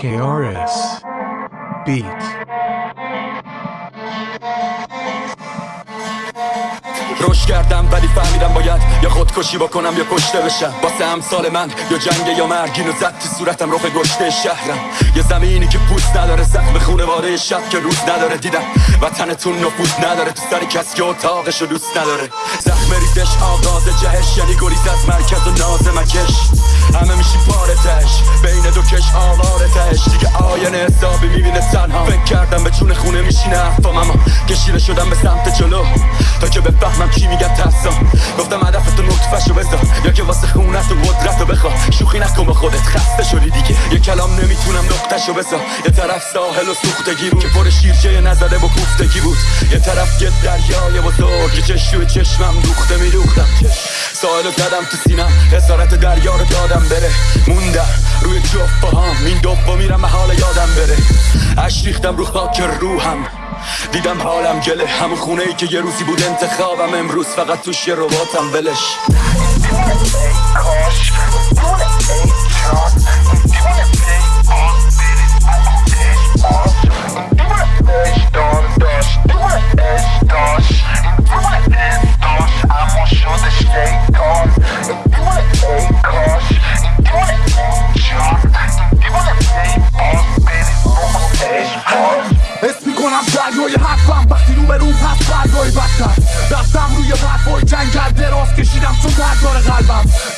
KRS Beat روش کردم ولی فهمیدم باید یا خودکشی بکنم یا کشته بشم. واسه امثال من یا جنگ یا مرگین و زد تو صورتم رخ گشته شهرم. یه زمینی که پوست نداره زخم خونواده شب که روز نداره. دیدم وطنتون نفوذ نداره تو سر کس که اتاقشو دوست نداره. زخم ریزش آغاز جهش یعنی گریز از مرکز و ناز مکش. همه میشی پارتش بین دو کش آوارتش. دیگه آینه حسابی می‌بینه تنها. فکر کردم به چون خونه میشینه اما کشیده شدم به سمت جلو. تا که بفهمم کی میگه ترسم گفتم هدفتو نطفشو بذار. یا که واسه خونت و قدرت رو بخوا شوخی نکن با خودت خسته شدی دیگه. یه کلام نمی‌تونم نقطشو بذار. یه طرف ساحل و سوختگی بود. که پر شیرجه نزده با کوفتگی بود. یه طرف یه دریای بزرگ که چش توی چشمم دوخته میدوختم. ساحل رو زدم تو سینم اسارت دریا رو دادم بره. موندم. روی جفت پاهام. این دوبا میرم حال یادم بره. اش ریختم رو خاک روحم. دیدم حالم گله. همون خونه ای که یه روزی بود انتخابم امروز فقط توش یه رباتم. ولش.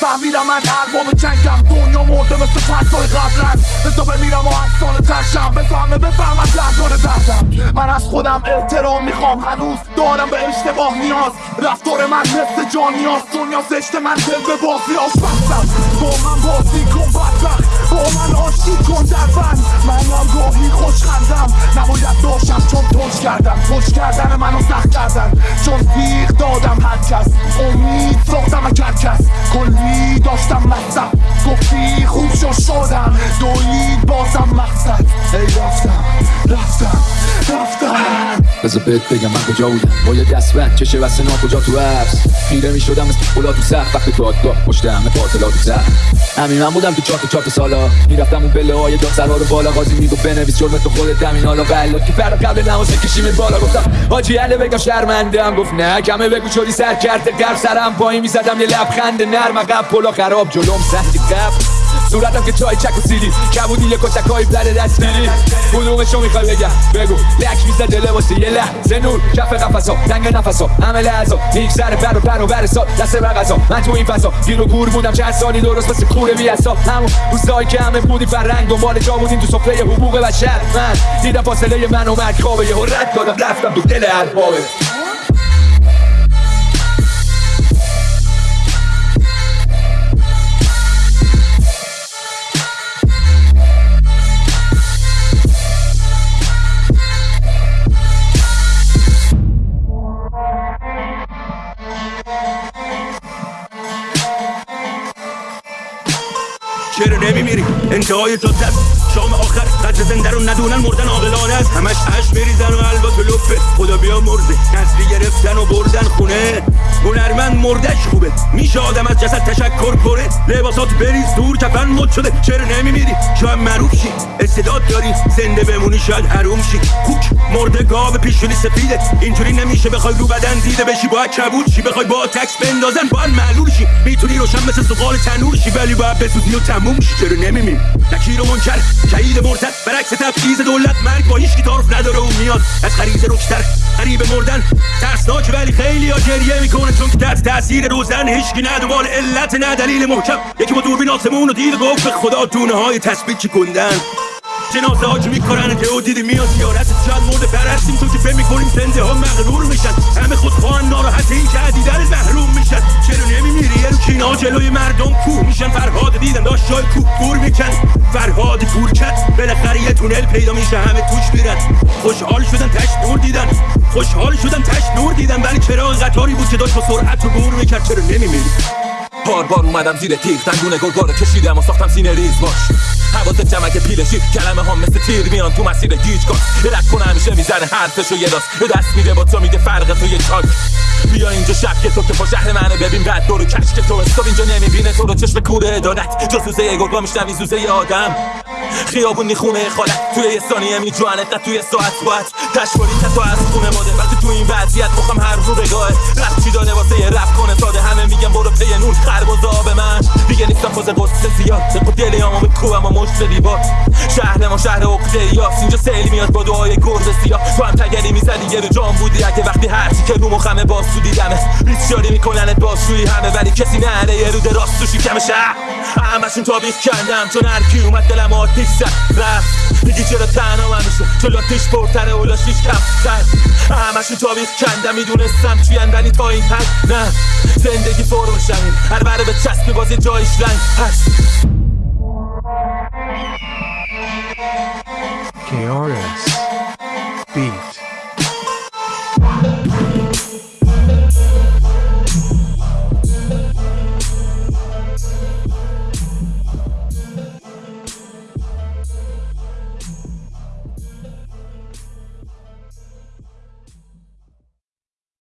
فهمیدم من ارباب جنگم. دنیا مرده مثل پرسای قبلن. بزا بمیرم و افسانه ترشم. بزا همه بفهمم دردار دردم. من از خودم احترام می‌خوام. هنوز دارم به اشتباه نیاز. رفتار من مثل جان نیاز. دنیا زشت من دل به بازی آشبختم با من بازی کن بدبخت. با من آشتی کن در بند منم گاهی خوش خندم نباید داشتم چون توش کردم. توش کردن منو سخت کردن. بذار بهت بگم من کجا بودم. با یه دست بند چشه و سنا کجا تو عرض می شدم مثل خلا تو سخت وقتی تو پشت همه باطلا تو سخت همین من بودم تو چاپ چاپ سالا. می‌رفتم اون پله های داد سرها رو بالا. قاضی میگو بنویس جرم تو خودت. دمین حالا بلا که فرق قبل نماز کشیم بالا. گفتم حاجی عله بگم شرمنده هم گفت نه کمه بگو شدی سر کرده. قرب سرم پایین می‌زدم. یه لبخند نرم. عقب پلو خراب. جلوم سهلی قبل صورتم که چای چک و سیلی. کبودی یه کتکای بر دست دیری کدومشو می‌خوای بگم؟ بگو. لک میزه دل واسه یه لحظه. نور کف قفصا تنگ نفسا. همه لحظا. هیچ سر پر و پر و برسا دست بغزا من تو این فضا گیر و گور بودم چند سالی درست مثل کوره بی اصا. همون روزایی که همه بودی فرنگ دنبال جا بودیم تو سفره حقوق بشر. من دیدم فاصله من و مرگ خوابه یه رد دادم رفتم تو دل اربابه چرا نمیمیری؟ انتهای تو زد شام آخر. قدر زنده رو ندونن مردن عاقلانه است. همش اش بریزن و البته لپه خدا بیا مرده نسلی گرفتن و بردن خونه. مردش خوبه. میشه آدم از جسد تشکر کنه. لباسات بریز دور کفن مد شده. چرا نمیمیری. شاید معروف شی. استعداد داری. زنده بمونی شاید حروم شی. کوک مرده گاو پیشونی سفیده. اینجوری نمیشه بخوای رو بدن دیده بشی. باید کبود شی. بخوای با تکس بندازن. باید معلول شی. می‌تونی روشن مثل سقال تنور شی. ولی باید بسوزی و تموم شی. چرا نمیمیری نکیر و منکر. شهید مرتد برعکس تبعیض دولت مرگ با هیچ تعارف نداره و میاد. از غریزه رکشتر قریب مردن. ترسناک ولی خیلی ها گریه می‌کنه. چون که تحت تاثیر روزن هیچکی نه دنبال علت نه دلیل محکم. یکی با دوربین آسمون و دید گفت خدا دونه های تثبیت چی جنازه ها که می‌کنن. که او دیدی میاد زیارت شاید مرده پرستیم تو که فهم می‌کنیم زنده ها مغرور میشن. همه خود خواهن ناراحت این که عدیدن محروم میشن. چرا نمیمیری؟ یه رو کینا جلوی مردم کوه میشن. فرهاد دیدن داشت جای کوه دور میکن. فرهاد کور کرد. بالاخره یه تونل پیدا میشه. همه توش میرن. خوشحال شدن تش نور دیدن. خوشحال شدن تش نور دیدن. ولی چرا قطاری بود که داشت با سرعت رو بور می‌کرد؟ چرا نمیمیری؟ بار بار اومدم زیر تیغ دندون گرگار کشیدم و ساختم سینه ریز باش. حواست جمعه پیل شیر کلمه ها مثل تیر میان تو مسیر گیج کن رد کنه همیشه می‌زنه حرفشو یه راست به دست میده با تو میگه فرق تو یه چاک. بیا اینجا شب که تو که با شهر منه ببین. بعد دورو کش که تو. استاب اینجا نمی‌بینه تو رو چشم کوره ادارت جاسوسه یه گرگا میشنوی زوزه یه آدم. خیابونی خونه خالت. توی یه ثانیه میجوانت نه توی ساعت باعت تشواری تو از خونه ماده. وقتی تو این وضعیت مخم هر رو بگاه رفت چی داره واسه یه رفت کنه. ساده همه میگن برو پی نور خرباز آب من. دیگه نیستم فاز قصه زیاد. چقو دلی همو بکوبم و مشت دیوار شهر ما شهر عقده یاس اینجا سیلی میاد با دعای گرد سیاه. تو هم تگری می‌زدی یه رو جام بودی. اگه وقتی هرچی که رو مخمه باز تو دیدمه ریس شاری میکننت بازشویی همه ولی کسی نره یه رو راست تو شکم شهر. همشون تابیخ کندم. چون هر کی اومد دلم آتیش زد. رفت. میگی چرا تنها من میشه؟ چون آتیش پرتره اولاشیش کم تر همشون تابیخ کندم. می‌دونستم چیان ولی تا این حد نه. زندگی فرو هر بره به چسب باز یه جایش رنگ هست KRS